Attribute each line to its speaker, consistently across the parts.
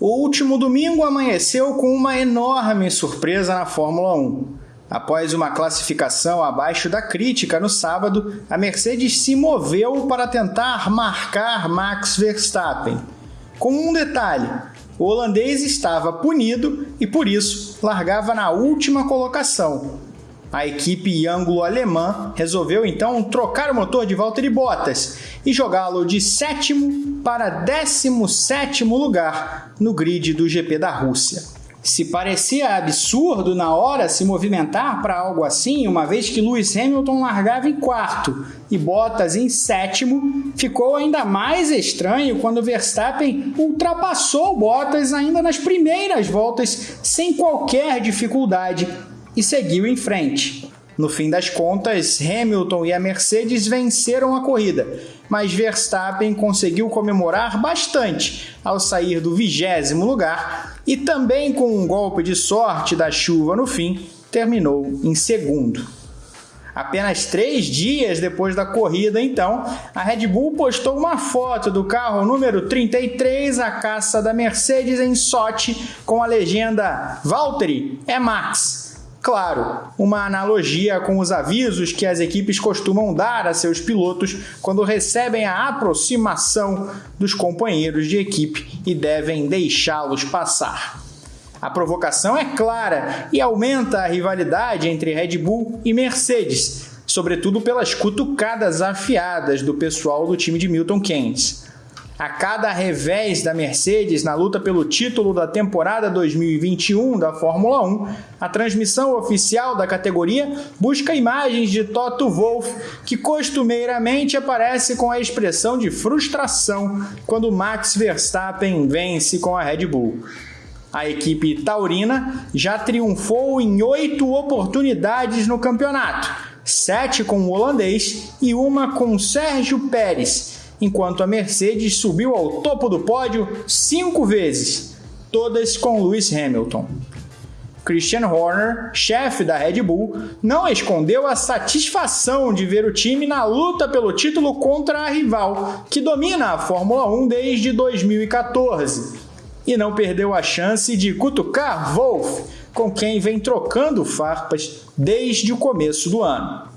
Speaker 1: O último domingo amanheceu com uma enorme surpresa na Fórmula 1. Após uma classificação abaixo da crítica no sábado, a Mercedes se moveu para tentar marcar Max Verstappen. Com um detalhe: o holandês estava punido e por isso largava na última colocação, a equipe ângulo-alemã resolveu então trocar o motor de Valtteri Bottas e jogá-lo de sétimo para décimo sétimo lugar no grid do GP da Rússia. Se parecia absurdo na hora se movimentar para algo assim, uma vez que Lewis Hamilton largava em quarto e Bottas em sétimo, ficou ainda mais estranho quando Verstappen ultrapassou Bottas ainda nas primeiras voltas sem qualquer dificuldade e seguiu em frente. No fim das contas, Hamilton e a Mercedes venceram a corrida, mas Verstappen conseguiu comemorar bastante ao sair do vigésimo lugar e também com um golpe de sorte da chuva no fim, terminou em segundo. Apenas três dias depois da corrida, então, a Red Bull postou uma foto do carro número 33, a caça da Mercedes em Sochi, com a legenda Valtteri é Max. Claro, uma analogia com os avisos que as equipes costumam dar a seus pilotos quando recebem a aproximação dos companheiros de equipe e devem deixá-los passar. A provocação é clara e aumenta a rivalidade entre Red Bull e Mercedes, sobretudo pelas cutucadas afiadas do pessoal do time de Milton Keynes. A cada revés da Mercedes na luta pelo título da temporada 2021 da Fórmula 1, a transmissão oficial da categoria busca imagens de Toto Wolff, que costumeiramente aparece com a expressão de frustração quando Max Verstappen vence com a Red Bull. A equipe taurina já triunfou em oito oportunidades no campeonato, sete com o holandês e uma com Sérgio Pérez enquanto a Mercedes subiu ao topo do pódio cinco vezes, todas com Lewis Hamilton. Christian Horner, chefe da Red Bull, não escondeu a satisfação de ver o time na luta pelo título contra a rival, que domina a Fórmula 1 desde 2014, e não perdeu a chance de cutucar Wolff, com quem vem trocando farpas desde o começo do ano.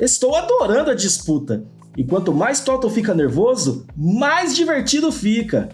Speaker 2: Estou adorando a disputa. E quanto mais Toto fica nervoso, mais divertido fica.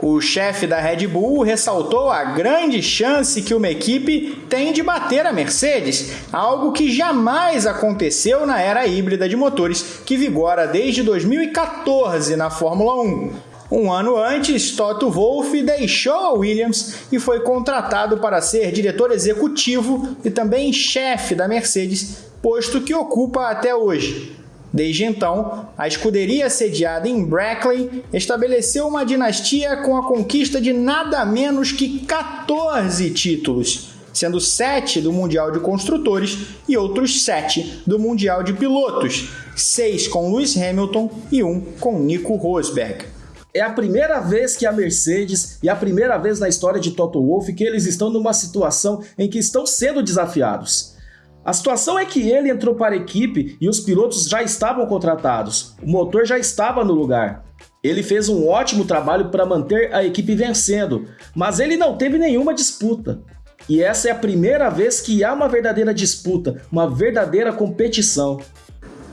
Speaker 1: O chefe da Red Bull ressaltou a grande chance que uma equipe tem de bater a Mercedes, algo que jamais aconteceu na era híbrida de motores que vigora desde 2014 na Fórmula 1. Um ano antes, Toto Wolff deixou a Williams e foi contratado para ser diretor executivo e também chefe da Mercedes, posto que ocupa até hoje. Desde então, a escuderia sediada em Brackley estabeleceu uma dinastia com a conquista de nada menos que 14 títulos, sendo 7 do Mundial de Construtores e outros 7 do Mundial de Pilotos, 6 com Lewis Hamilton e 1 com Nico Rosberg.
Speaker 2: É a primeira vez que a Mercedes e a primeira vez na história de Toto Wolff que eles estão numa situação em que estão sendo desafiados. A situação é que ele entrou para a equipe e os pilotos já estavam contratados, o motor já estava no lugar. Ele fez um ótimo trabalho para manter a equipe vencendo, mas ele não teve nenhuma disputa. E essa é a primeira vez que há uma verdadeira disputa, uma verdadeira competição.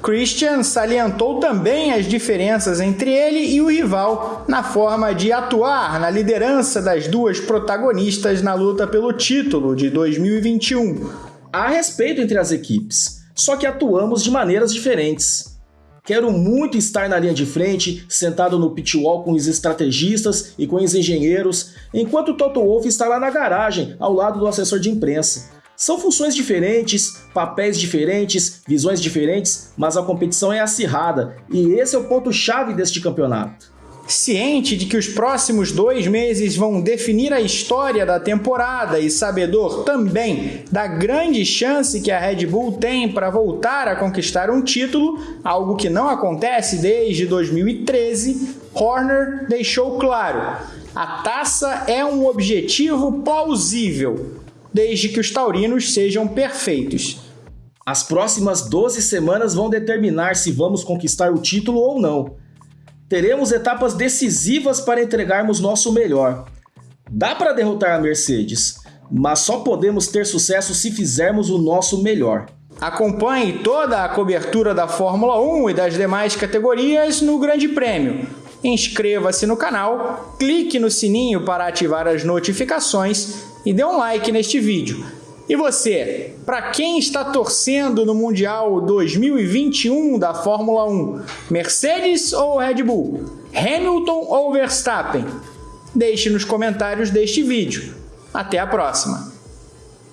Speaker 1: Christian salientou também as diferenças entre ele e o rival na forma de atuar na liderança das duas protagonistas na luta pelo título de 2021
Speaker 2: há respeito entre as equipes, só que atuamos de maneiras diferentes. Quero muito estar na linha de frente, sentado no pitwall com os estrategistas e com os engenheiros, enquanto o Toto Wolff está lá na garagem, ao lado do assessor de imprensa. São funções diferentes, papéis diferentes, visões diferentes, mas a competição é acirrada, e esse é o ponto-chave deste campeonato.
Speaker 1: Ciente de que os próximos dois meses vão definir a história da temporada e sabedor também da grande chance que a Red Bull tem para voltar a conquistar um título, algo que não acontece desde 2013, Horner deixou claro: a taça é um objetivo plausível, desde que os taurinos sejam perfeitos.
Speaker 2: As próximas 12 semanas vão determinar se vamos conquistar o título ou não. Teremos etapas decisivas para entregarmos nosso melhor. Dá para derrotar a Mercedes, mas só podemos ter sucesso se fizermos o nosso melhor.
Speaker 1: Acompanhe toda a cobertura da Fórmula 1 e das demais categorias no Grande Prêmio. Inscreva-se no canal, clique no sininho para ativar as notificações e dê um like neste vídeo. E você, para quem está torcendo no Mundial 2021 da Fórmula 1? Mercedes ou Red Bull? Hamilton ou Verstappen? Deixe nos comentários deste vídeo. Até a próxima!